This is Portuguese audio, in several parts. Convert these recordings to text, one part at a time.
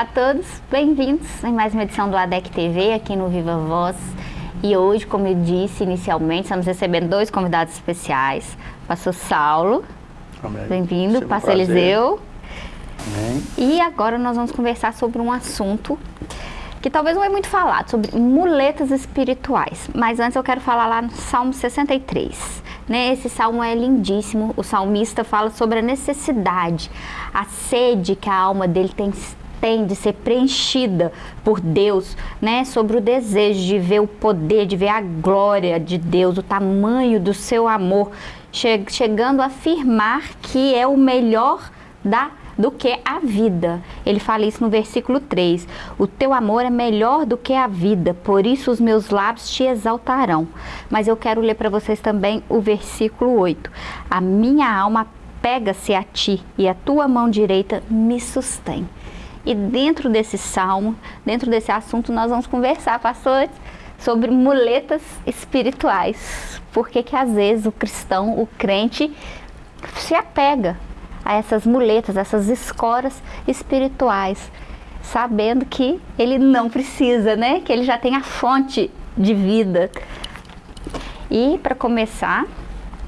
Olá a todos, bem-vindos em mais uma edição do ADEC TV aqui no Viva Voz. E hoje, como eu disse inicialmente, estamos recebendo dois convidados especiais. Pastor Saulo, bem-vindo. Pastor Eliseu. E agora nós vamos conversar sobre um assunto que talvez não é muito falado, sobre muletas espirituais. Mas antes eu quero falar lá no Salmo 63. Né? Esse salmo é lindíssimo. O salmista fala sobre a necessidade, a sede que a alma dele tem tem de ser preenchida por Deus, né? Sobre o desejo de ver o poder, de ver a glória de Deus, o tamanho do seu amor, che chegando a afirmar que é o melhor da do que a vida. Ele fala isso no versículo 3. O teu amor é melhor do que a vida, por isso os meus lábios te exaltarão. Mas eu quero ler para vocês também o versículo 8. A minha alma pega-se a ti e a tua mão direita me sustém. E dentro desse salmo, dentro desse assunto, nós vamos conversar, pastores, sobre muletas espirituais. Porque que às vezes o cristão, o crente, se apega a essas muletas, essas escoras espirituais, sabendo que ele não precisa, né? Que ele já tem a fonte de vida. E para começar,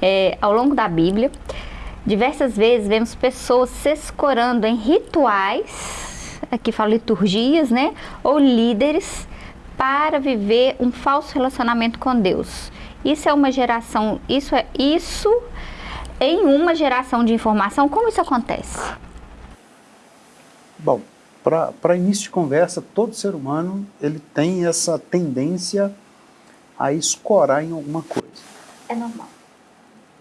é, ao longo da Bíblia, diversas vezes vemos pessoas se escorando em rituais aqui fala liturgias, né? Ou líderes para viver um falso relacionamento com Deus. Isso é uma geração, isso é isso em uma geração de informação, como isso acontece? Bom, para início de conversa, todo ser humano ele tem essa tendência a escorar em alguma coisa. É normal.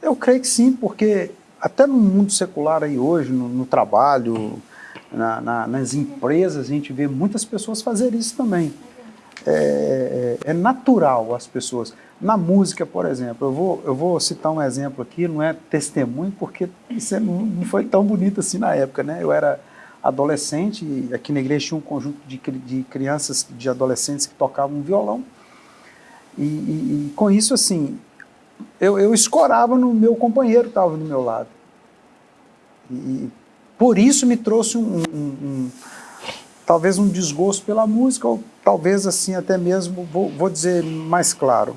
Eu creio que sim, porque até no mundo secular aí hoje, no, no trabalho, na, na, nas empresas, a gente vê muitas pessoas fazer isso também. É, é, é, natural as pessoas. Na música, por exemplo, eu vou, eu vou citar um exemplo aqui, não é testemunho, porque isso é, não foi tão bonito assim na época, né? Eu era adolescente, e aqui na igreja tinha um conjunto de, de crianças, de adolescentes que tocavam violão, e, e, e com isso, assim, eu, eu escorava no meu companheiro que estava do meu lado. E por isso me trouxe um, um, um, talvez um desgosto pela música, ou talvez assim até mesmo, vou, vou dizer mais claro,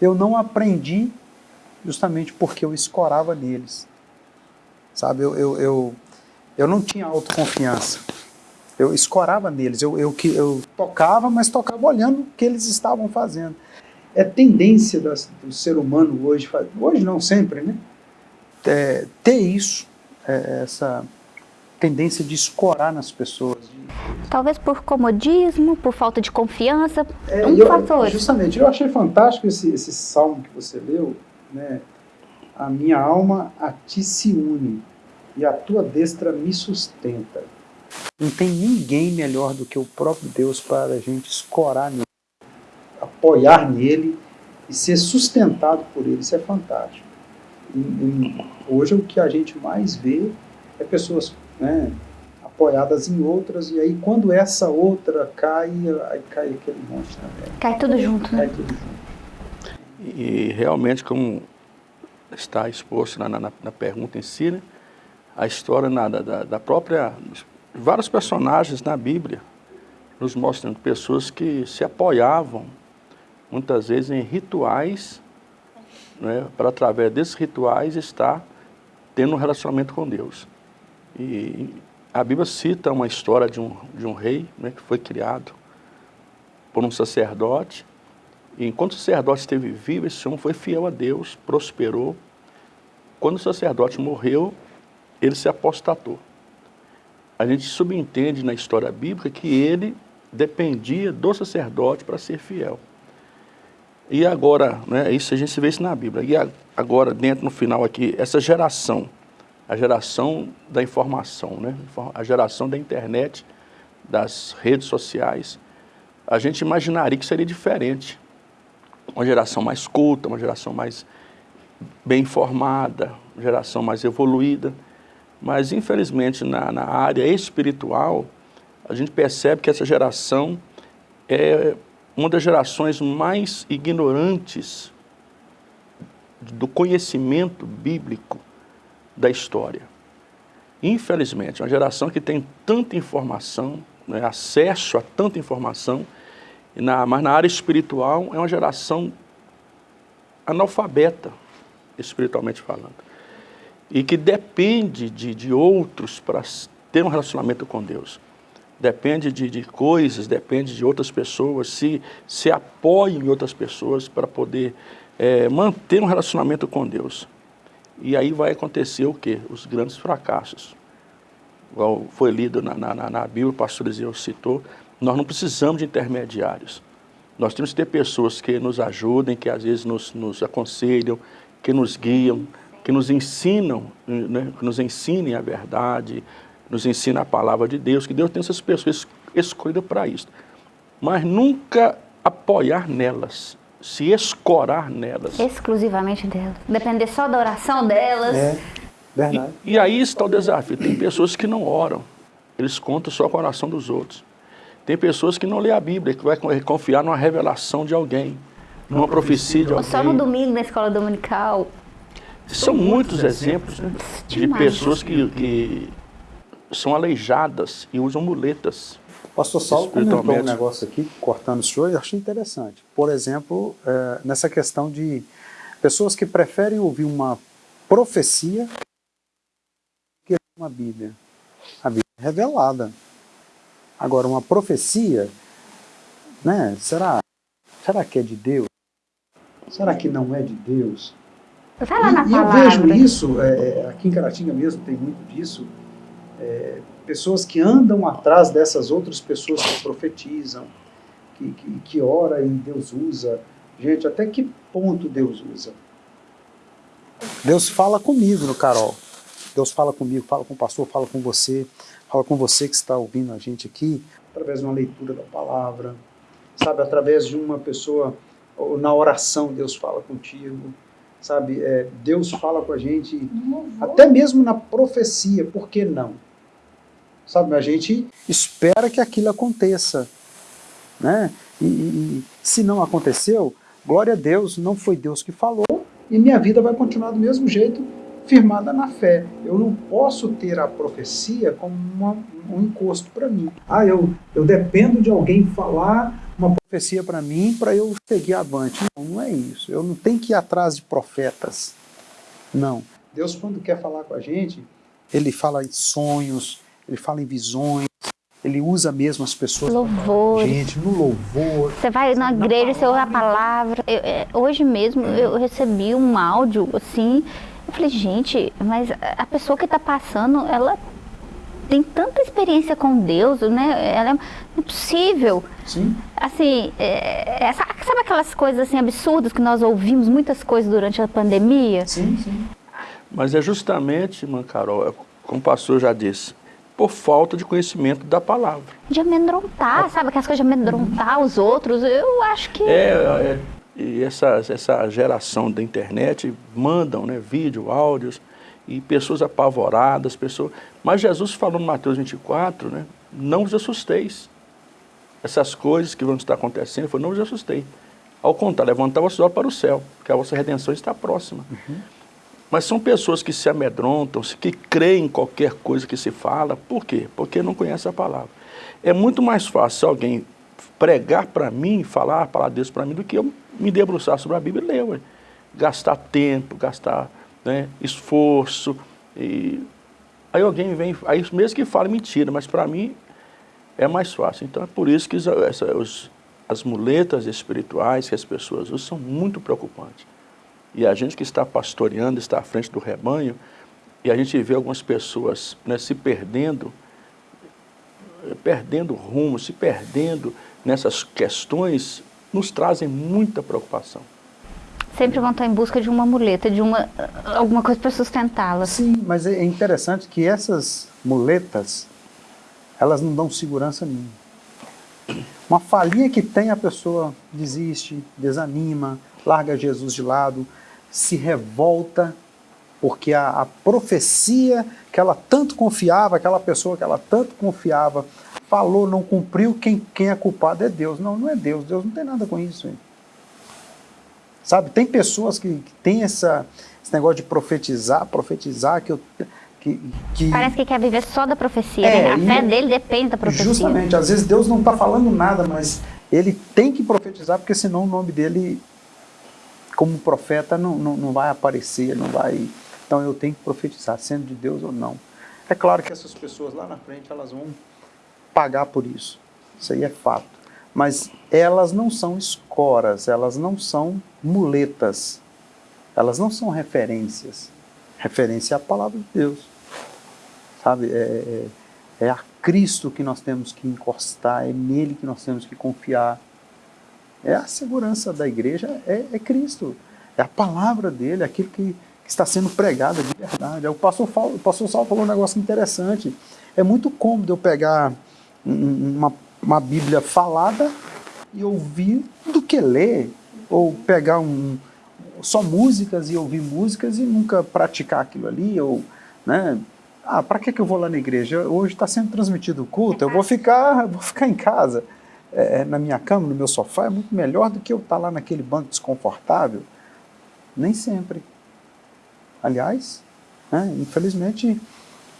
eu não aprendi justamente porque eu escorava neles. Sabe, eu, eu, eu, eu não tinha autoconfiança. Eu escorava neles, eu, eu, eu tocava, mas tocava olhando o que eles estavam fazendo. É tendência das, do ser humano hoje, hoje não sempre, né? É, ter isso, é, essa tendência de escorar nas pessoas. Talvez por comodismo, por falta de confiança, é, um eu, fator. Justamente, eu achei fantástico esse, esse salmo que você leu, né? A minha alma a ti se une e a tua destra me sustenta. Não tem ninguém melhor do que o próprio Deus para a gente escorar nele, apoiar nele e ser sustentado por ele. Isso é fantástico. E, e hoje o que a gente mais vê é pessoas né, apoiadas em outras, e aí quando essa outra cai, aí cai aquele monte também. Cai tudo junto, né? Cai tudo junto. E realmente, como está exposto na, na, na pergunta em si, né, a história na, da, da própria... Vários personagens na Bíblia nos mostram pessoas que se apoiavam, muitas vezes, em rituais, né, para através desses rituais estar tendo um relacionamento com Deus. E a Bíblia cita uma história de um, de um rei né, que foi criado por um sacerdote. E enquanto o sacerdote esteve vivo, esse homem foi fiel a Deus, prosperou. Quando o sacerdote morreu, ele se apostatou. A gente subentende na história bíblica que ele dependia do sacerdote para ser fiel. E agora, né, isso a gente vê isso na Bíblia. E agora, dentro no final aqui, essa geração a geração da informação, né? a geração da internet, das redes sociais, a gente imaginaria que seria diferente. Uma geração mais culta, uma geração mais bem informada, uma geração mais evoluída. Mas, infelizmente, na, na área espiritual, a gente percebe que essa geração é uma das gerações mais ignorantes do conhecimento bíblico da história. Infelizmente, uma geração que tem tanta informação, né, acesso a tanta informação, na, mas na área espiritual é uma geração analfabeta, espiritualmente falando, e que depende de, de outros para ter um relacionamento com Deus. Depende de, de coisas, depende de outras pessoas, se, se apoia em outras pessoas para poder é, manter um relacionamento com Deus. E aí vai acontecer o quê? Os grandes fracassos. Igual foi lido na, na, na Bíblia, o pastor Ezequiel citou, nós não precisamos de intermediários. Nós temos que ter pessoas que nos ajudem, que às vezes nos, nos aconselham, que nos guiam, que nos ensinam, né, que nos ensinem a verdade, nos ensinem a palavra de Deus, que Deus tem essas pessoas escolhidas para isso. Mas nunca apoiar nelas, se escorar nelas. Exclusivamente delas. Depender só da oração delas. É, verdade. E, e aí está o desafio. Tem pessoas que não oram, eles contam só com a oração dos outros. Tem pessoas que não lê a Bíblia, que vai confiar numa revelação de alguém, numa profecia de alguém. Só no domingo na escola dominical. São muitos exemplos né, de pessoas que, que são aleijadas e usam muletas. Pastor Saulo comentou um negócio aqui, cortando o senhor, eu achei interessante. Por exemplo, é, nessa questão de pessoas que preferem ouvir uma profecia que uma Bíblia. A Bíblia é revelada. Agora, uma profecia, né, será, será que é de Deus? Será que não é de Deus? Vai lá na e, palavra. eu vejo isso, é, aqui em Caratinga mesmo tem muito disso, é, pessoas que andam atrás dessas outras pessoas que profetizam, que, que, que ora e Deus usa. Gente, até que ponto Deus usa? Deus fala comigo no Carol. Deus fala comigo, fala com o pastor, fala com você, fala com você que está ouvindo a gente aqui, através de uma leitura da palavra, sabe, através de uma pessoa, ou na oração Deus fala contigo, sabe, é, Deus fala com a gente, até mesmo na profecia, por que não? Sabe, a gente espera que aquilo aconteça, né? E, e, se não aconteceu, glória a Deus, não foi Deus que falou, e minha vida vai continuar do mesmo jeito, firmada na fé. Eu não posso ter a profecia como uma, um encosto para mim. Ah, eu, eu dependo de alguém falar uma profecia para mim para eu seguir avante. Não, não é isso. Eu não tenho que ir atrás de profetas. Não. Deus, quando quer falar com a gente, ele fala em sonhos, ele fala em visões, ele usa mesmo as pessoas. Louvor. Gente, no louvor. Você vai na igreja, você ouve a palavra. Eu, é, hoje mesmo eu recebi um áudio assim. Eu falei, gente, mas a pessoa que está passando, ela tem tanta experiência com Deus, né? Ela é impossível. Sim. Assim, é, é, sabe aquelas coisas assim absurdas que nós ouvimos muitas coisas durante a pandemia? Sim, sim. Mas é justamente, irmã Carol, como o pastor já disse, por falta de conhecimento da palavra. De amedrontar, sabe? Aquelas coisas de amedrontar os outros, eu acho que... É, é e essa, essa geração da internet mandam né, vídeo, áudios, e pessoas apavoradas, pessoas... Mas Jesus falou no Mateus 24, né, não vos assusteis. Essas coisas que vão estar acontecendo, falou, não vos assustei. Ao contrário, levantar vossos olhos para o céu, porque a vossa redenção está próxima. Uhum. Mas são pessoas que se amedrontam, que creem em qualquer coisa que se fala. Por quê? Porque não conhecem a palavra. É muito mais fácil alguém pregar para mim, falar a palavra para mim, do que eu me debruçar sobre a Bíblia e ler. Ué. Gastar tempo, gastar né, esforço. E... Aí alguém vem, aí mesmo que fale mentira, mas para mim é mais fácil. Então é por isso que essa, os, as muletas espirituais que as pessoas usam são muito preocupantes. E a gente que está pastoreando, está à frente do rebanho, e a gente vê algumas pessoas né, se perdendo, perdendo rumo, se perdendo nessas questões, nos trazem muita preocupação. Sempre vão estar em busca de uma muleta, de uma, alguma coisa para sustentá-las. Sim, mas é interessante que essas muletas, elas não dão segurança nenhuma. Uma falinha que tem, a pessoa desiste, desanima, larga Jesus de lado, se revolta porque a, a, profecia que ela tanto confiava, aquela pessoa que ela tanto confiava, falou, não cumpriu, quem, quem é culpado é Deus. Não, não é Deus, Deus não tem nada com isso. Hein? Sabe, tem pessoas que, que têm essa, esse negócio de profetizar, profetizar, que eu, Que, que... Parece que quer viver só da profecia, é, né? A fé dele depende da profecia. Justamente, às vezes Deus não está falando nada, mas ele tem que profetizar, porque senão o nome dele, como profeta, não, não, não vai aparecer, não vai... Então eu tenho que profetizar, sendo de Deus ou não. É claro que essas pessoas lá na frente, elas vão pagar por isso. Isso aí é fato. Mas elas não são escoras, elas não são muletas, elas não são referências. Referência é a palavra de Deus. Sabe? É, é, é a Cristo que nós temos que encostar, é nele que nós temos que confiar. É a segurança da igreja, é, é Cristo. É a palavra dele, aquilo que, que está sendo pregado de verdade. O pastor, o pastor Saulo falou um negócio interessante. É muito cômodo eu pegar uma, uma Bíblia falada e ouvir do que ler, ou pegar um, só músicas e ouvir músicas e nunca praticar aquilo ali, ou, né, ah, para que, que eu vou lá na igreja? Hoje está sendo transmitido o culto, eu vou ficar, vou ficar em casa, é, na minha cama, no meu sofá, é muito melhor do que eu estar tá lá naquele banco desconfortável. Nem sempre. Aliás, né, infelizmente,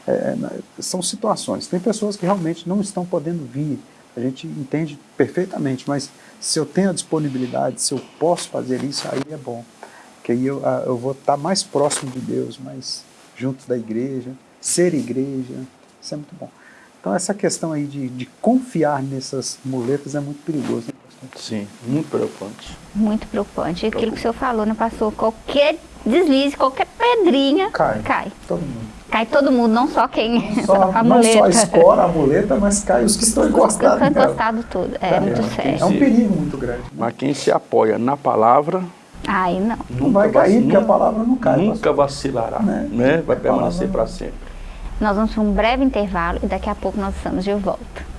é, são situações. Tem pessoas que realmente não estão podendo vir, a gente entende perfeitamente, mas se eu tenho a disponibilidade, se eu posso fazer isso, aí é bom. Porque aí eu, eu vou estar mais próximo de Deus, mais junto da igreja, ser igreja, isso é muito bom. Então essa questão aí de, de confiar nessas muletas é muito perigoso. Né, Sim, muito preocupante. Muito preocupante. Aquilo que o senhor falou, né, pastor? Qualquer deslize, qualquer pedrinha cai. cai. Todo mundo. Cai todo mundo, não só quem. Não só a, não só a escora, a muleta, mas cai os que estão encostados. Os que estão encostados tudo. É, é muito sério. É um perigo muito grande. Mas quem se apoia na palavra. Aí não. Não vai cair, porque a palavra não cai. Nunca vacilará, né? né? Vai permanecer para sempre. Nós vamos para um breve intervalo e daqui a pouco nós estamos de volta.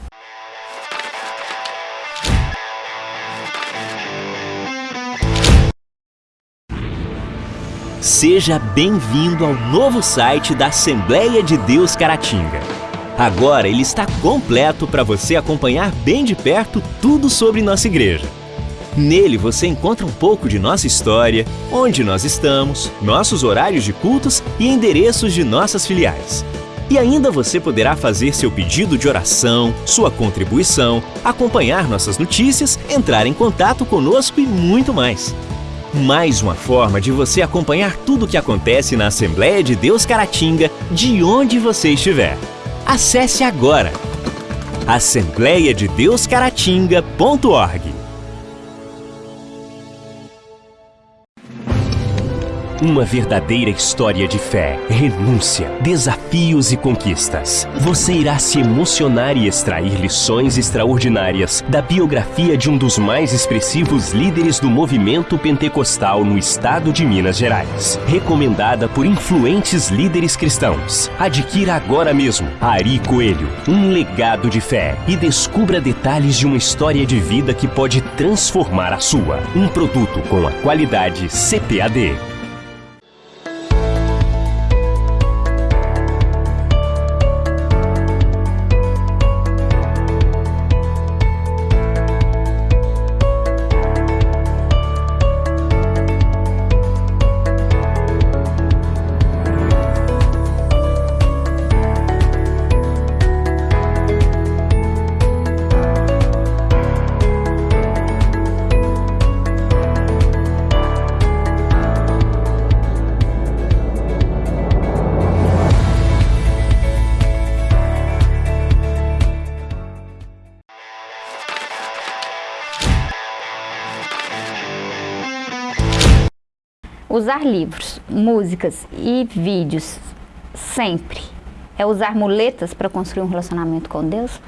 Seja bem-vindo ao novo site da Assembleia de Deus Caratinga. Agora ele está completo para você acompanhar bem de perto tudo sobre nossa igreja. Nele você encontra um pouco de nossa história, onde nós estamos, nossos horários de cultos e endereços de nossas filiais. E ainda você poderá fazer seu pedido de oração, sua contribuição, acompanhar nossas notícias, entrar em contato conosco e muito mais. Mais uma forma de você acompanhar tudo o que acontece na Assembleia de Deus Caratinga, de onde você estiver. Acesse agora assembleiadedeuscaratinga.org Uma verdadeira história de fé, renúncia, desafios e conquistas. Você irá se emocionar e extrair lições extraordinárias da biografia de um dos mais expressivos líderes do movimento pentecostal no estado de Minas Gerais. Recomendada por influentes líderes cristãos. Adquira agora mesmo Ari Coelho, um legado de fé e descubra detalhes de uma história de vida que pode transformar a sua. Um produto com a qualidade CPAD. Usar livros, músicas e vídeos sempre é usar muletas para construir um relacionamento com Deus?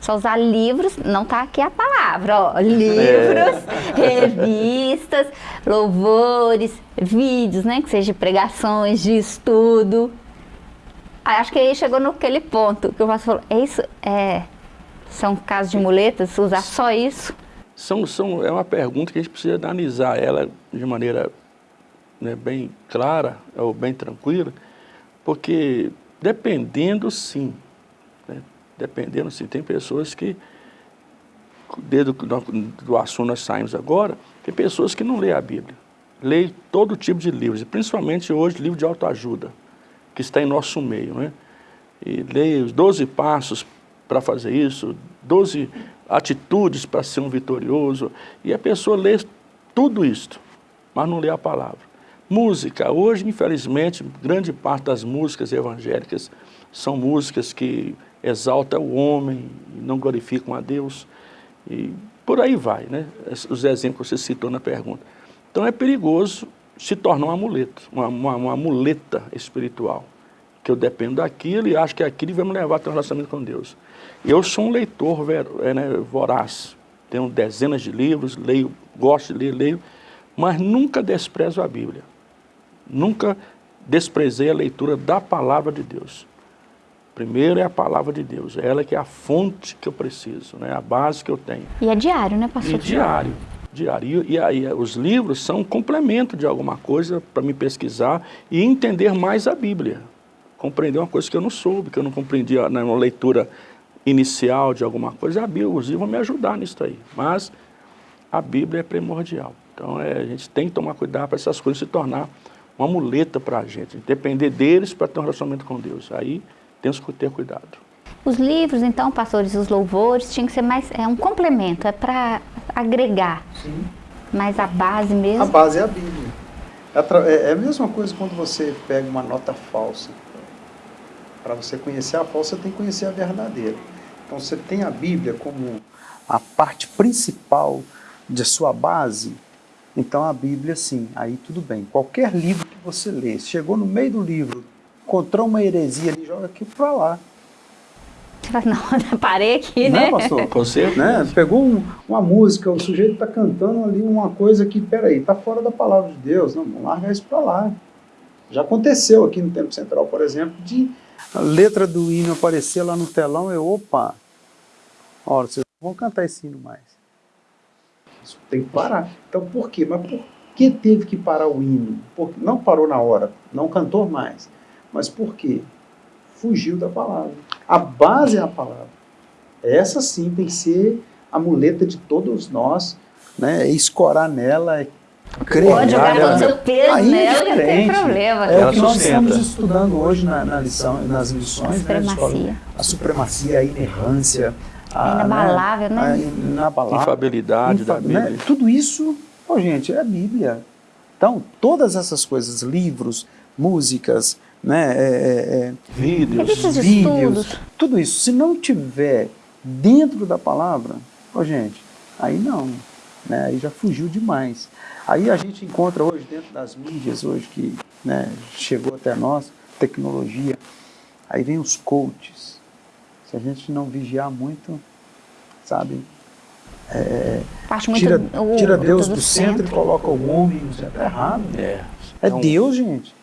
Só usar livros, não está aqui a palavra, ó, livros, é. revistas, louvores, vídeos, né, que seja de pregações, de estudo. Acho que aí chegou naquele ponto que o pastor falou, é isso, é, são casos de muletas, usar só isso? São, são, é uma pergunta que a gente precisa analisar ela de maneira né, bem clara ou bem tranquila, porque dependendo sim, né, dependendo sim, tem pessoas que, desde do, assunto nós saímos agora, tem pessoas que não lêem a Bíblia, leem todo tipo de livros, principalmente hoje livro de autoajuda. que está em nosso meio. Né? E leia os 12 passos para fazer isso, 12 atitudes para ser um vitorioso, e a pessoa lê tudo isto, mas não lê a palavra. Música, hoje infelizmente, grande parte das músicas evangélicas são músicas que exaltam o homem, não glorificam a Deus, e por aí vai, né? Os exemplos que você citou na pergunta. Então é perigoso se tornar um amuleto, uma, uma, uma muleta espiritual, que eu dependo daquilo e acho que aquilo vai me levar a ter um relacionamento com Deus. Eu sou um leitor é, né, voraz, tenho dezenas de livros, leio, gosto de ler, leio, mas nunca desprezo a Bíblia. Nunca desprezei a leitura da palavra de Deus. Primeiro é a palavra de Deus, é ela que é a fonte que eu preciso, né? a base que eu tenho. E é diário, né, pastor? E diário, diário. E aí os livros são um complemento de alguma coisa para me pesquisar e entender mais a Bíblia. Compreender uma coisa que eu não soube, que eu não compreendia na leitura inicial de alguma coisa. A Bíblia, os livros vão me ajudar nisso aí. Mas a Bíblia é primordial. Então é, a gente tem que tomar cuidado para essas coisas se tornar uma muleta para a gente. Depender deles para ter um relacionamento com Deus. Aí temos que ter cuidado. Os livros, então, pastores, os louvores, tinham que ser mais, é um complemento, é para agregar. Sim. Mas a base mesmo... A base é a Bíblia. É, é, é a mesma coisa quando você pega uma nota falsa. Para você conhecer a falsa, você tem que conhecer a verdadeira. Então você tem a Bíblia como a parte principal de sua base, então a Bíblia sim, aí tudo bem. Qualquer livro que você lê, chegou no meio do livro, encontrou uma heresia ali, joga aqui para lá. Não, parei aqui, né? Não, pastor? Você? Né? Pegou um, uma música, o sujeito está cantando ali uma coisa que, peraí, está fora da palavra de Deus. Não, vamos largar isso para lá. Já aconteceu aqui no Tempo Central, por exemplo, de a letra do hino aparecer lá no telão, eu, opa, olha, vocês não vão cantar esse hino mais. Isso tem que parar. Então por quê? Mas por que teve que parar o hino? Porque não parou na hora, não cantou mais. Mas por quê? Fugiu da palavra. A base é a palavra. Essa sim tem que ser a muleta de todos nós, né? É escorar nela, é crer Pode jogar todo o seu peso Aí nela, é não tem problema. É o que nós estamos estudando hoje na, na lição, nas lições. A supremacia. Né, a supremacia, a inerrância. A, inabalável, né? A inabalável. Infabilidade Infa, da Bíblia. Né? Tudo isso, oh, gente, é a Bíblia. Então, todas essas coisas, livros, músicas, né, é, é, é vídeos, vídeos tudo isso, se não tiver dentro da palavra, oh, gente, aí não, né, aí já fugiu demais. Aí a gente encontra hoje dentro das mídias, hoje que né, chegou até nós, tecnologia, aí vem os coaches. Se a gente não vigiar muito, sabe, é, tira, tira Deus do, do centro, centro, e coloca o homem no centro. É errado. É, é então, Deus, gente.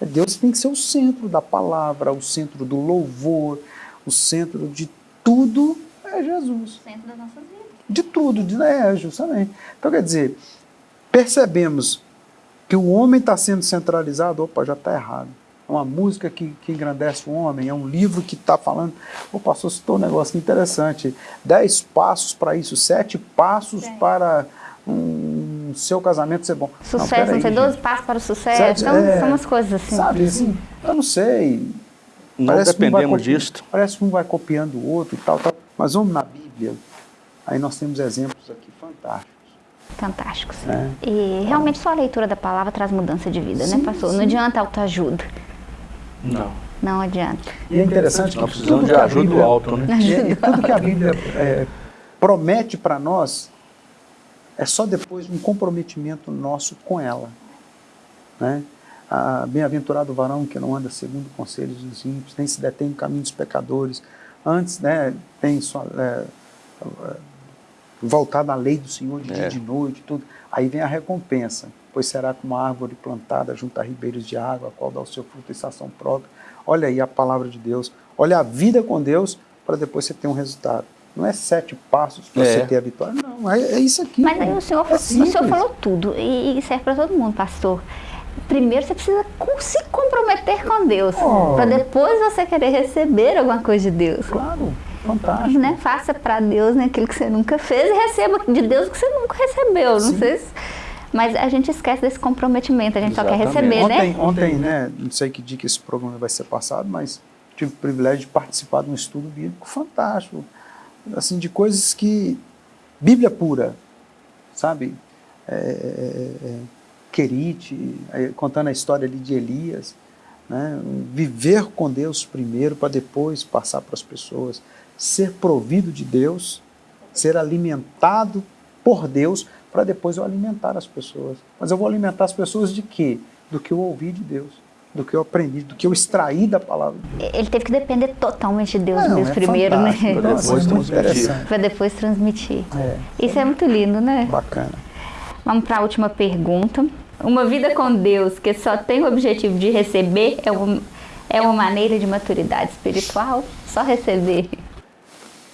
É Deus tem que ser o centro da palavra, o centro do louvor, o centro de tudo é Jesus. O centro das nossas vidas. De tudo, de, é, justamente. Então, quer dizer, percebemos que o homem está sendo centralizado, opa, já está errado. É uma música que, que engrandece o homem, é um livro que está falando, o pastor citou um negócio interessante, dez passos para isso, sete passos é. para um seu casamento ser bom. Sucesso, não, não sei, doze passos para o sucesso, sete, então é, são umas coisas assim. Sabe, assim, eu não sei. Não parece dependemos um disto. Parece que um vai copiando o outro e tal, tal, mas vamos na Bíblia, aí nós temos exemplos aqui fantásticos fantásticos. É. E realmente só a leitura da palavra traz mudança de vida, né, sim, né, pastor? Sim. Não adianta autoajuda. Não. Não adianta. E é interessante Nós precisamos de ajuda Bíblia, alto, né? E, e tudo que a Bíblia é, promete para nós é só depois um comprometimento nosso com ela. Né? Bem-aventurado o varão que não anda segundo conselhos dos ímpios, nem se detém no caminho dos pecadores. Antes, né, tem só, é, voltada à lei do Senhor de é. dia e de noite, tudo. Aí vem a recompensa, pois será como uma árvore plantada junto a ribeiros de água, a qual dá o seu fruto em estação própria. Olha aí a palavra de Deus, olha a vida com Deus, para depois você ter um resultado. Não é sete passos para é. você ter a vitória, não, é, é isso aqui. Mas aí o senhor, é o senhor falou tudo, e serve para todo mundo, pastor primeiro você precisa se comprometer com Deus, oh. para depois você querer receber alguma coisa de Deus. Claro. Fantástico. Né? Faça para Deus né, aquilo que você nunca fez e receba de Deus o que você nunca recebeu. Sim. Não sei se Mas a gente esquece desse comprometimento, a gente Exatamente. só quer receber, ontem, né? Ontem, né, não sei que dia que esse programa vai ser passado, mas tive o privilégio de participar de um estudo bíblico fantástico, assim, de coisas que... Bíblia pura, sabe? É, é, é, Querite, contando a história ali de Elias, né? viver com Deus primeiro para depois passar para as pessoas, ser provido de Deus, ser alimentado por Deus para depois eu alimentar as pessoas. Mas eu vou alimentar as pessoas de quê? Do que eu ouvi de Deus, do que eu aprendi, do que eu extraí da palavra de Deus. Ele teve que depender totalmente de Deus Não, mesmo é primeiro, né? Para depois, transmitir. Para depois transmitir. É. Isso é muito lindo, né? Bacana. Vamos para a última pergunta. Uma vida com Deus que só tem o objetivo de receber é uma, é uma maneira de maturidade espiritual? Só receber?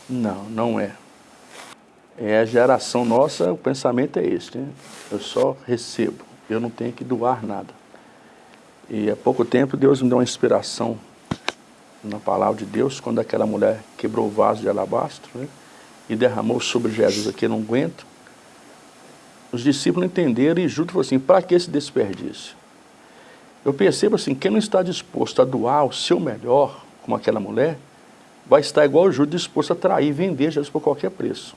Não, não é. É a geração nossa, o pensamento é este, né? Eu só recebo, eu não tenho que doar nada. E há pouco tempo Deus me deu uma inspiração na palavra de Deus, quando aquela mulher quebrou o vaso de alabastro né? e derramou sobre Jesus aqui, não aguento. Os discípulos entenderam e junto falou assim, para que esse desperdício? Eu percebo assim, quem não está disposto a doar o seu melhor, como aquela mulher, vai estar igual o Judas disposto a trair vender Jesus por qualquer preço.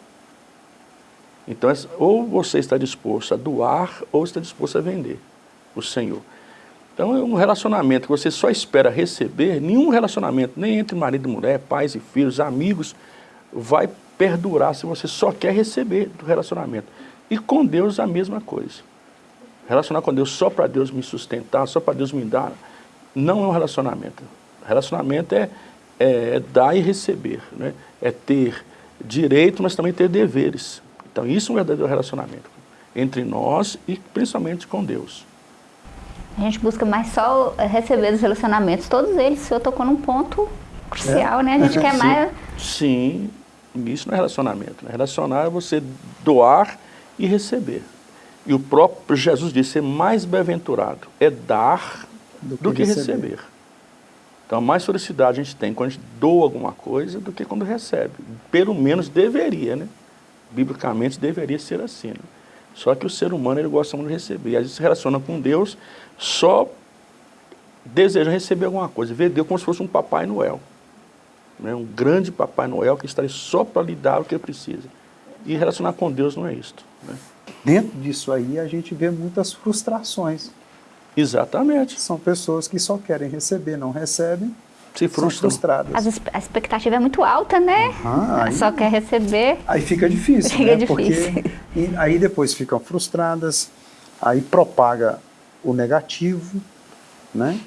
Então, ou você está disposto a doar, ou está disposto a vender o Senhor. Então, é um relacionamento que você só espera receber, nenhum relacionamento, nem entre marido e mulher, pais e filhos, amigos, vai perdurar se você só quer receber do relacionamento. E com Deus a mesma coisa. Relacionar com Deus só para Deus me sustentar, só para Deus me dar, não é um relacionamento. Relacionamento é, é, é dar e receber, né? é ter direito, mas também ter deveres. Então isso é um verdadeiro relacionamento entre nós e principalmente com Deus. A gente busca mais só receber os relacionamentos, todos eles, o senhor tocou num ponto crucial, é. né? A gente quer sim, mais... Sim, isso não é relacionamento. Né? Relacionar é você doar e receber. E o próprio Jesus disse, é mais bem-aventurado é dar do que, do que receber. receber. Então, mais felicidade a gente tem quando a gente doa alguma coisa do que quando recebe. Pelo menos deveria, né? Biblicamente deveria ser assim. Né? Só que o ser humano ele gosta muito de receber. Às vezes se relaciona com Deus, só deseja receber alguma coisa, vê Deus como se fosse um Papai Noel. Né? Um grande Papai Noel que estaria só para lhe dar o que precisa. E relacionar com Deus não é isto. Né? Dentro disso aí a gente vê muitas frustrações. Exatamente. São pessoas que só querem receber, não recebem, se frustram. frustradas. A expectativa é muito alta, né? Uhum, aí, Só quer receber. Aí fica difícil, fica né? difícil. Porque aí depois ficam frustradas, aí propaga o negativo, né?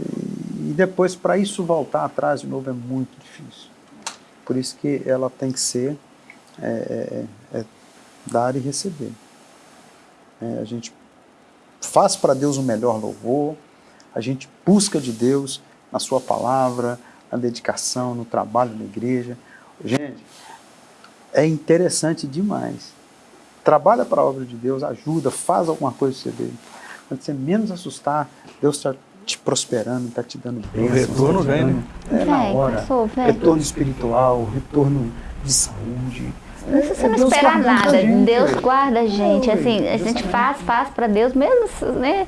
E depois para isso voltar atrás de novo é muito difícil. Por isso que ela tem que ser é, é, é dar e receber. É, a gente faz para Deus o melhor louvor, a gente busca de Deus, na sua palavra, na dedicação, no trabalho na igreja. Gente, é interessante demais. Trabalha para a obra de Deus, ajuda, faz alguma coisa para você ver. Quando você menos assustar, Deus está te prosperando, está te dando bênçãos. O retorno tá vem, né? É na hora. Passou, retorno espiritual, retorno de saúde. Não precisa é, não esperar nada. Deus guarda a gente. Assim, a gente faz, faz para Deus, mesmo, né?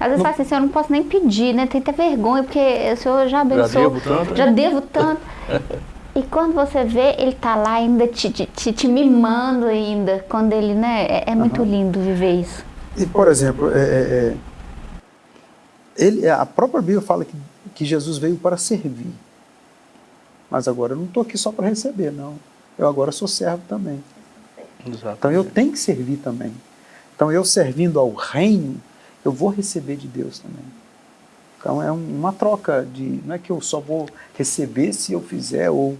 Às vezes não... fala assim, eu não posso nem pedir, né? Tem que ter vergonha, porque o senhor já abençoou. Já devo tanto. Já né? devo tanto. e quando você vê, ele tá lá ainda te, te, te mimando ainda, quando ele, né? É, é muito uhum. lindo viver isso. E, por exemplo, é, é, é, ele, a própria Bíblia fala que, que Jesus veio para servir. Mas agora eu não estou aqui só para receber, não. Eu agora sou servo também. Exatamente. Então eu tenho que servir também. Então eu servindo ao reino, eu vou receber de Deus também. Então é uma troca de, não é que eu só vou receber se eu fizer ou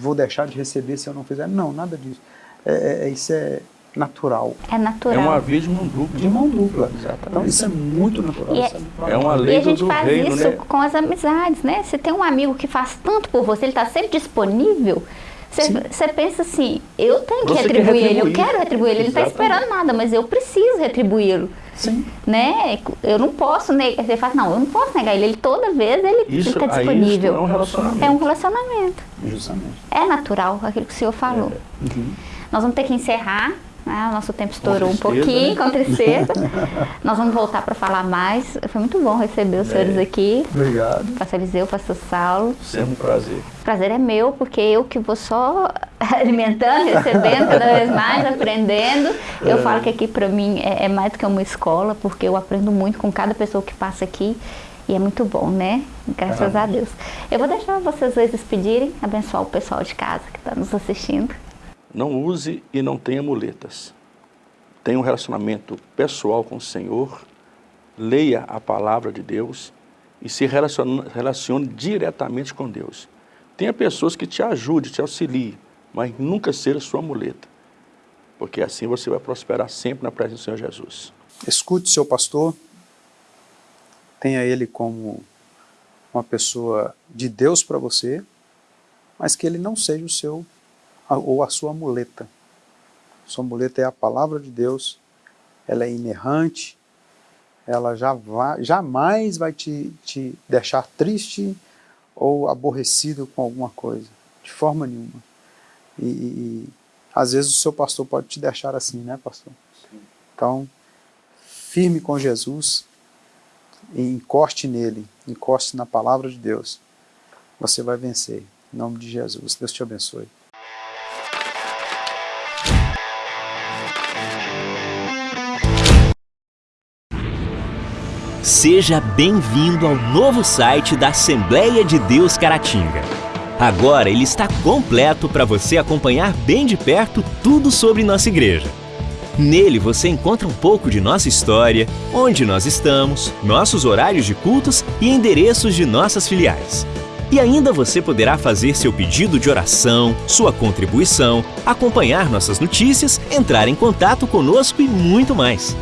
vou deixar de receber se eu não fizer. Não, nada disso. É, é, é isso é natural. É natural. É uma via de mão dupla. De mão dupla. Exatamente. Então isso é muito natural. E é, é uma lei e a gente do, faz reino, isso né? com as amizades, né? Você tem um amigo que faz tanto por você, ele está sempre disponível, você pensa assim, eu tenho que retribuir, ele, eu quero retribuir ele, ele não está esperando nada, mas eu preciso retribuí-lo. Sim. Né? Eu não posso negar, você fala, não, eu não posso negar ele, ele toda vez ele está disponível. é um relacionamento. É um relacionamento. Justamente. É natural, aquilo que o senhor falou. É. Uhum. Nós vamos ter que encerrar, Ah, o nosso tempo estourou um pouquinho, né? com tristeza. Nós vamos voltar para falar mais. Foi muito bom receber os é. senhores aqui. Obrigado. Pastor Eliseu, Pastor Saulo. Sempre um prazer. O prazer é meu, porque eu que vou só alimentando, recebendo cada vez mais, aprendendo. Eu é. falo que aqui para mim é, é mais do que uma escola, porque eu aprendo muito com cada pessoa que passa aqui. E é muito bom, né? Graças a Deus. Eu vou deixar vocês dois despedirem, abençoar o pessoal de casa que está nos assistindo. Não use e não tenha muletas. Tenha um relacionamento pessoal com o Senhor, leia a palavra de Deus e se relacione, relacione diretamente com Deus. Tenha pessoas que te ajudem, te auxiliem, mas nunca seja sua muleta, porque assim você vai prosperar sempre na presença do Senhor Jesus. Escute seu pastor, tenha ele como uma pessoa de Deus para você, mas que ele não seja o seu ou a sua muleta. Sua muleta é a palavra de Deus, ela é inerrante, ela já vai, jamais vai te, te deixar triste ou aborrecido com alguma coisa, de forma nenhuma. E, e, às vezes o seu pastor pode te deixar assim, né pastor? Então, firme com Jesus, e encoste nele, encoste na palavra de Deus, você vai vencer. Em nome de Jesus. Deus te abençoe. Seja bem-vindo ao novo site da Assembleia de Deus Caratinga. Agora ele está completo para você acompanhar bem de perto tudo sobre nossa igreja. Nele você encontra um pouco de nossa história, onde nós estamos, nossos horários de cultos e endereços de nossas filiais. E ainda você poderá fazer seu pedido de oração, sua contribuição, acompanhar nossas notícias, entrar em contato conosco e muito mais.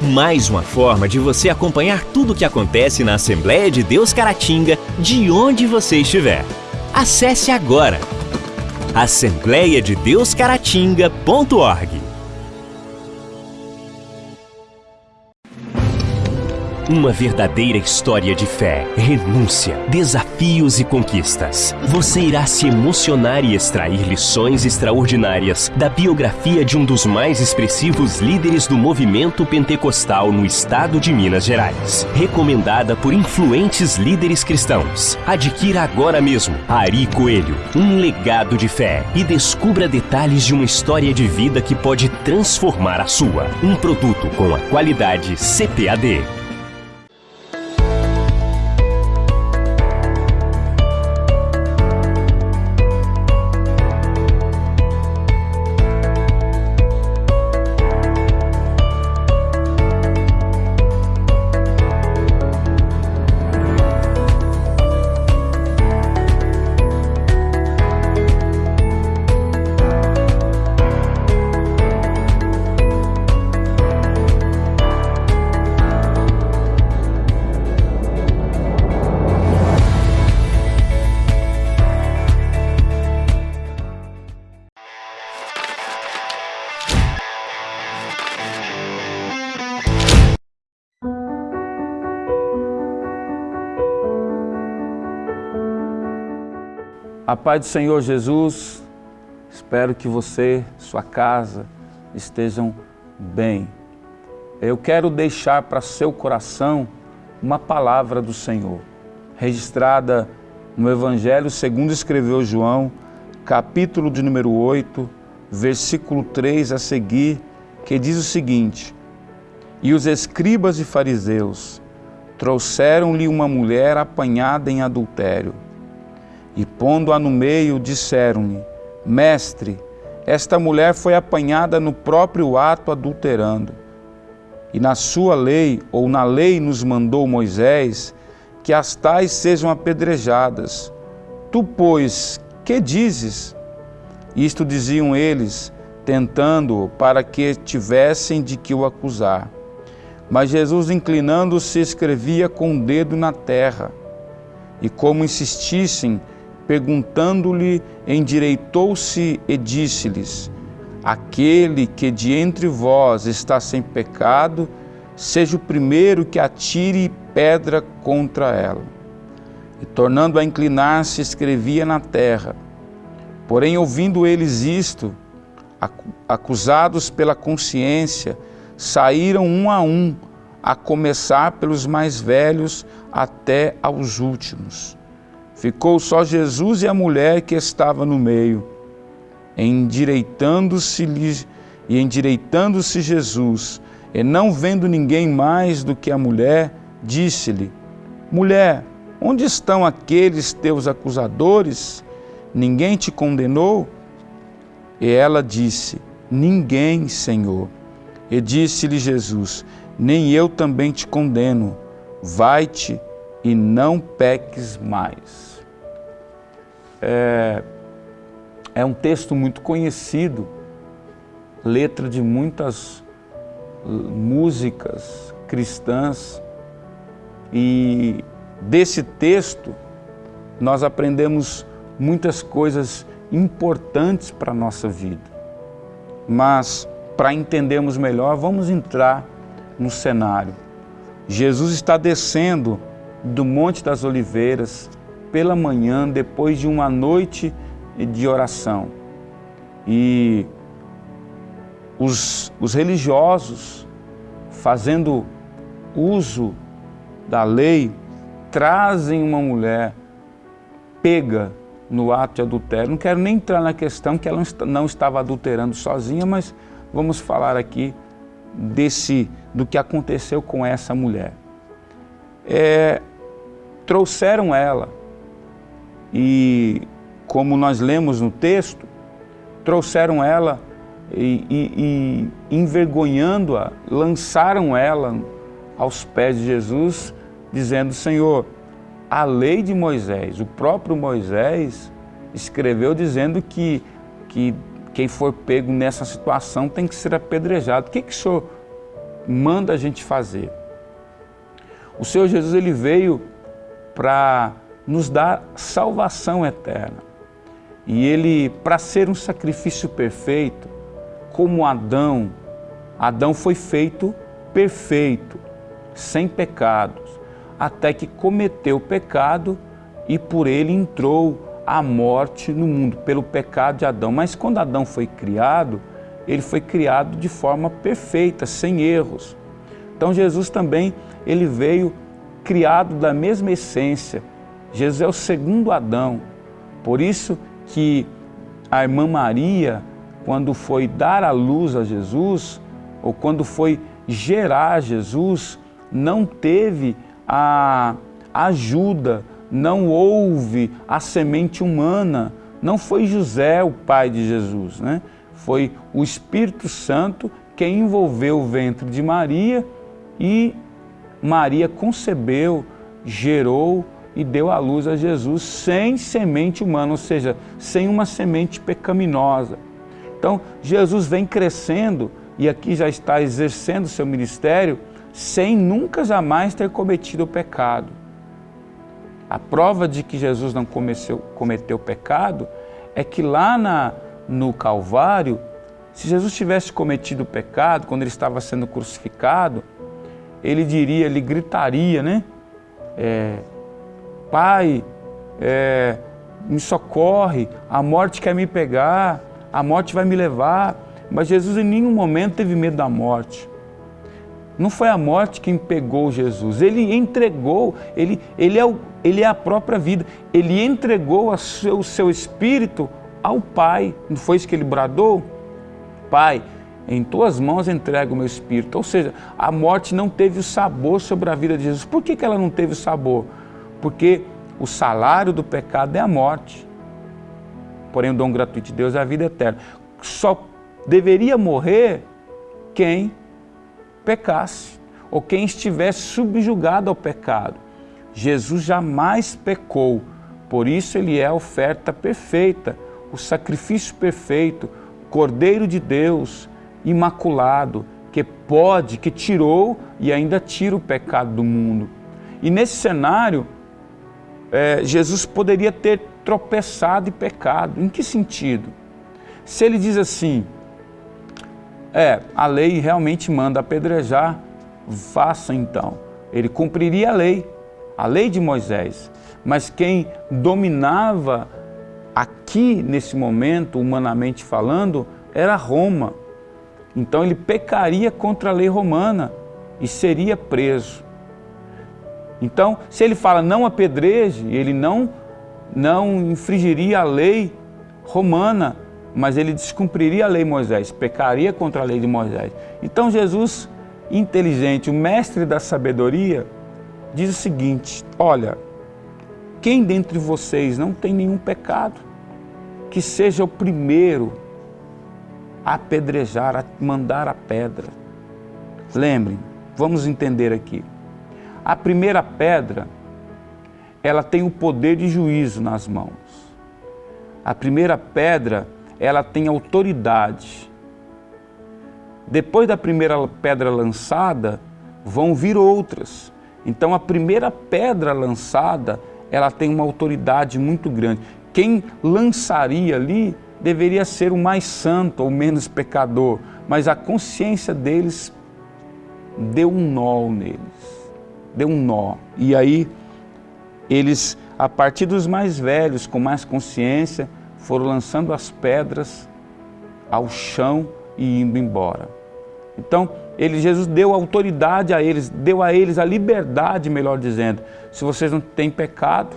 Mais uma forma de você acompanhar tudo o que acontece na Assembleia de Deus Caratinga, de onde você estiver. Acesse agora assembleiadedeuscaratinga.org Uma verdadeira história de fé, renúncia, desafios e conquistas. Você irá se emocionar e extrair lições extraordinárias da biografia de um dos mais expressivos líderes do movimento pentecostal no estado de Minas Gerais. Recomendada por influentes líderes cristãos. Adquira agora mesmo Ari Coelho, um legado de fé e descubra detalhes de uma história de vida que pode transformar a sua. Um produto com a qualidade CPAD. A paz do Senhor Jesus, espero que você, sua casa, estejam bem. Eu quero deixar para seu coração uma palavra do Senhor, registrada no Evangelho segundo escreveu João, capítulo de número 8, versículo 3 a seguir, que diz o seguinte, E os escribas e fariseus trouxeram-lhe uma mulher apanhada em adultério e pondo-a no meio, disseram-lhe, Mestre, esta mulher foi apanhada no próprio ato adulterando. E na sua lei, ou na lei nos mandou Moisés, que as tais sejam apedrejadas. Tu, pois, que dizes? Isto diziam eles, tentando-o para que tivessem de que o acusar. Mas Jesus, inclinando-se, escrevia com o dedo na terra. E como insistissem, perguntando-lhe, endireitou-se e disse-lhes: Aquele que de entre vós está sem pecado, seja o primeiro que atire pedra contra ela. E tornando a inclinar-se, escrevia na terra. Porém, ouvindo eles isto, acusados pela consciência, saíram um a um, a começar pelos mais velhos até aos últimos. Ficou só Jesus e a mulher que estava no meio. Endireitando-se e endireitando-se Jesus, e não vendo ninguém mais do que a mulher, disse-lhe: Mulher, onde estão aqueles teus acusadores? Ninguém te condenou? E ela disse: Ninguém, Senhor. E disse-lhe Jesus: Nem eu também te condeno. Vai-te e não peques mais. É, é um texto muito conhecido, letra de muitas músicas cristãs. E desse texto nós aprendemos muitas coisas importantes para a nossa vida. Mas, para entendermos melhor, vamos entrar no cenário. Jesus está descendo do Monte das Oliveiras pela manhã, depois de uma noite de oração. E os, os religiosos, fazendo uso da lei, trazem uma mulher pega no ato de adultério. Não quero nem entrar na questão que ela não estava adulterando sozinha, mas vamos falar aqui desse, do que aconteceu com essa mulher. É, trouxeram ela e, como nós lemos no texto, trouxeram ela e, e, e envergonhando-a, lançaram ela aos pés de Jesus, dizendo, Senhor, a lei de Moisés, o próprio Moisés escreveu dizendo que, que quem for pego nessa situação tem que ser apedrejado. O que, que o Senhor manda a gente fazer? O Senhor Jesus ele veio para nos dar salvação eterna. E ele, para ser um sacrifício perfeito, como Adão, Adão foi feito perfeito, sem pecado até que cometeu o pecado e por ele entrou a morte no mundo, pelo pecado de Adão. Mas quando Adão foi criado, ele foi criado de forma perfeita, sem erros. Então Jesus também, ele veio criado da mesma essência. Jesus é o segundo Adão. Por isso que a irmã Maria, quando foi dar a luz a Jesus, ou quando foi gerar Jesus, não teve a ajuda, não houve a semente humana. Não foi José o pai de Jesus, né? foi o Espírito Santo que envolveu o ventre de Maria e Maria concebeu, gerou e deu à luz a Jesus sem semente humana, ou seja, sem uma semente pecaminosa. Então, Jesus vem crescendo e aqui já está exercendo seu ministério sem nunca jamais ter cometido o pecado. A prova de que Jesus não cometeu, cometeu pecado é que lá na, no Calvário, se Jesus tivesse cometido o pecado, quando ele estava sendo crucificado, ele diria, ele gritaria, né? É, Pai, é, me socorre, a morte quer me pegar, a morte vai me levar. Mas Jesus em nenhum momento teve medo da morte. Não foi a morte quem pegou Jesus, ele entregou, ele, ele, é, o, ele é a própria vida, ele entregou o seu, o seu espírito ao Pai. Não foi isso que ele bradou? Pai, em tuas mãos entrego o meu espírito. Ou seja, a morte não teve o sabor sobre a vida de Jesus. Por que, que ela não teve o sabor? Porque o salário do pecado é a morte. Porém, o dom gratuito de Deus é a vida eterna. Só deveria morrer quem pecasse, ou quem estivesse subjugado ao pecado. Jesus jamais pecou, por isso ele é a oferta perfeita, o sacrifício perfeito, Cordeiro de Deus, imaculado, que pode, que tirou e ainda tira o pecado do mundo. E nesse cenário, é, Jesus poderia ter tropeçado e pecado. Em que sentido? Se ele diz assim, é, a lei realmente manda apedrejar, faça então. Ele cumpriria a lei, a lei de Moisés. Mas quem dominava aqui, nesse momento, humanamente falando, era Roma. Então ele pecaria contra a lei romana e seria preso. Então, se ele fala não apedreje, ele não, não infringiria a lei romana, mas ele descumpriria a lei de Moisés, pecaria contra a lei de Moisés. Então Jesus, inteligente, o mestre da sabedoria, diz o seguinte, olha, quem dentre vocês não tem nenhum pecado, que seja o primeiro a apedrejar, a mandar a pedra. Lembrem, vamos entender aqui. A primeira pedra, ela tem o poder de juízo nas mãos. A primeira pedra, ela tem autoridade. Depois da primeira pedra lançada, vão vir outras. Então a primeira pedra lançada, ela tem uma autoridade muito grande. Quem lançaria ali deveria ser o mais santo ou menos pecador, mas a consciência deles deu um nó neles deu um nó. E aí eles, a partir dos mais velhos, com mais consciência, foram lançando as pedras ao chão e indo embora. Então, ele, Jesus deu autoridade a eles, deu a eles a liberdade, melhor dizendo. Se vocês não têm pecado,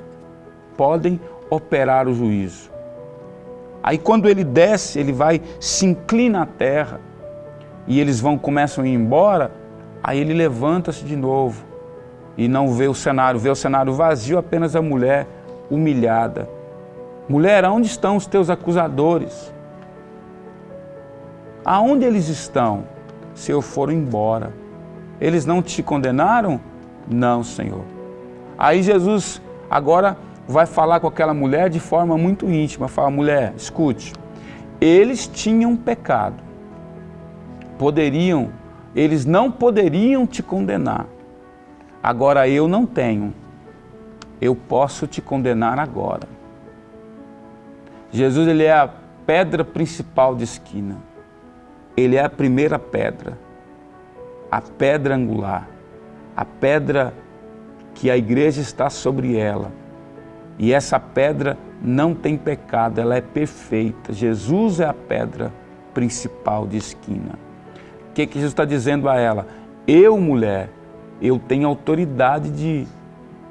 podem operar o juízo. Aí quando ele desce, ele vai, se inclina à terra, e eles vão, começam a ir embora, aí ele levanta-se de novo, e não vê o cenário, vê o cenário vazio, apenas a mulher humilhada. Mulher, aonde estão os teus acusadores? Aonde eles estão? Se eu for embora. Eles não te condenaram? Não, Senhor. Aí Jesus agora vai falar com aquela mulher de forma muito íntima. Fala, mulher, escute. Eles tinham pecado. Poderiam, eles não poderiam te condenar. Agora eu não tenho, eu posso te condenar agora. Jesus ele é a pedra principal de esquina. Ele é a primeira pedra, a pedra angular, a pedra que a igreja está sobre ela. E essa pedra não tem pecado, ela é perfeita. Jesus é a pedra principal de esquina. O que, que Jesus está dizendo a ela? Eu, mulher, eu tenho autoridade de,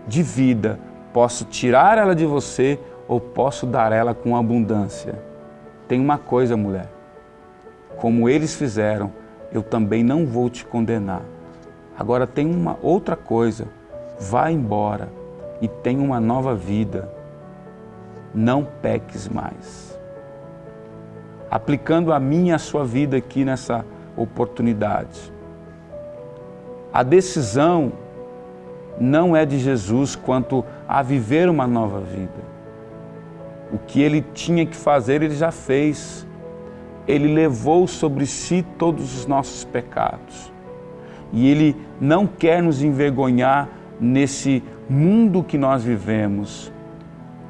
de vida. Posso tirar ela de você ou posso dar ela com abundância. Tem uma coisa, mulher. Como eles fizeram, eu também não vou te condenar. Agora tem uma outra coisa. Vá embora e tenha uma nova vida. Não peques mais. Aplicando a minha e a sua vida aqui nessa oportunidade. A decisão não é de Jesus quanto a viver uma nova vida. O que ele tinha que fazer, ele já fez. Ele levou sobre si todos os nossos pecados. E ele não quer nos envergonhar nesse mundo que nós vivemos.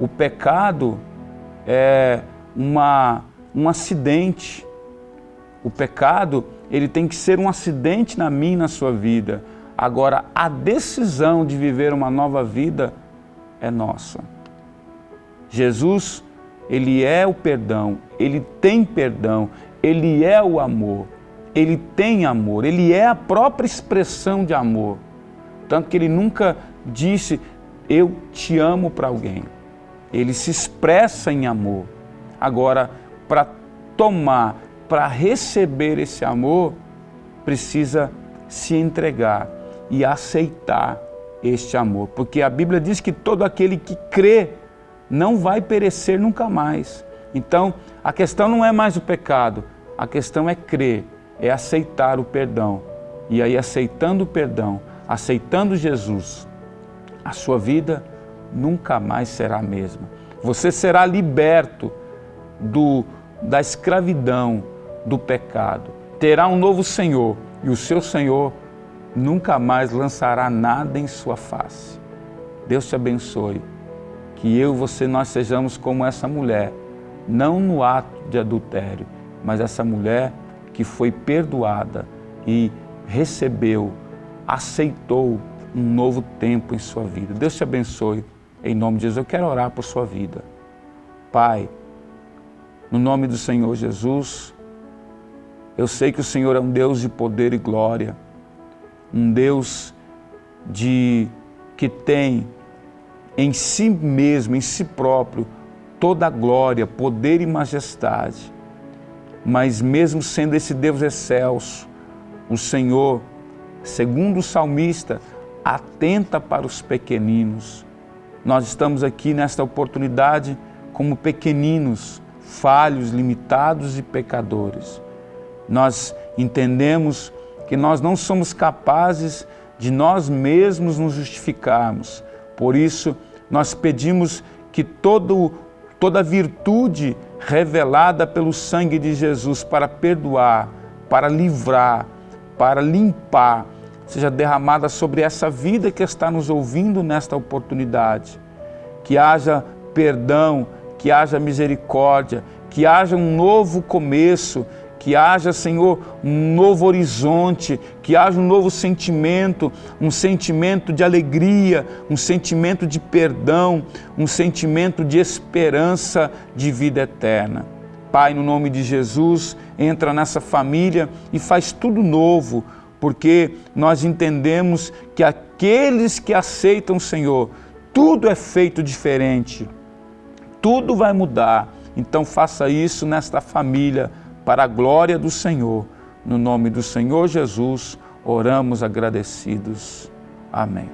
O pecado é uma, um acidente. O pecado ele tem que ser um acidente na minha e na sua vida. Agora, a decisão de viver uma nova vida é nossa. Jesus, Ele é o perdão, Ele tem perdão, Ele é o amor, Ele tem amor, Ele é a própria expressão de amor. Tanto que Ele nunca disse, eu te amo para alguém. Ele se expressa em amor. Agora, para tomar para receber esse amor, precisa se entregar e aceitar este amor. Porque a Bíblia diz que todo aquele que crê não vai perecer nunca mais. Então, a questão não é mais o pecado, a questão é crer, é aceitar o perdão. E aí, aceitando o perdão, aceitando Jesus, a sua vida nunca mais será a mesma. Você será liberto do, da escravidão, do pecado. Terá um novo Senhor e o seu Senhor nunca mais lançará nada em sua face. Deus te abençoe. Que eu você nós sejamos como essa mulher, não no ato de adultério, mas essa mulher que foi perdoada e recebeu, aceitou um novo tempo em sua vida. Deus te abençoe. Em nome de Jesus, eu quero orar por sua vida. Pai, no nome do Senhor Jesus, Eu sei que o Senhor é um Deus de poder e glória, um Deus de que tem em si mesmo, em si próprio, toda a glória, poder e majestade. Mas mesmo sendo esse Deus excelso, o Senhor, segundo o salmista, atenta para os pequeninos. Nós estamos aqui nesta oportunidade como pequeninos, falhos, limitados e pecadores. Nós entendemos que nós não somos capazes de nós mesmos nos justificarmos. Por isso, nós pedimos que todo, toda virtude revelada pelo sangue de Jesus para perdoar, para livrar, para limpar, seja derramada sobre essa vida que está nos ouvindo nesta oportunidade. Que haja perdão, que haja misericórdia, que haja um novo começo, que haja, Senhor, um novo horizonte, que haja um novo sentimento, um sentimento de alegria, um sentimento de perdão, um sentimento de esperança de vida eterna. Pai, no nome de Jesus, entra nessa família e faz tudo novo, porque nós entendemos que aqueles que aceitam o Senhor, tudo é feito diferente, tudo vai mudar. Então faça isso nesta família, para a glória do Senhor. No nome do Senhor Jesus, oramos agradecidos. Amém.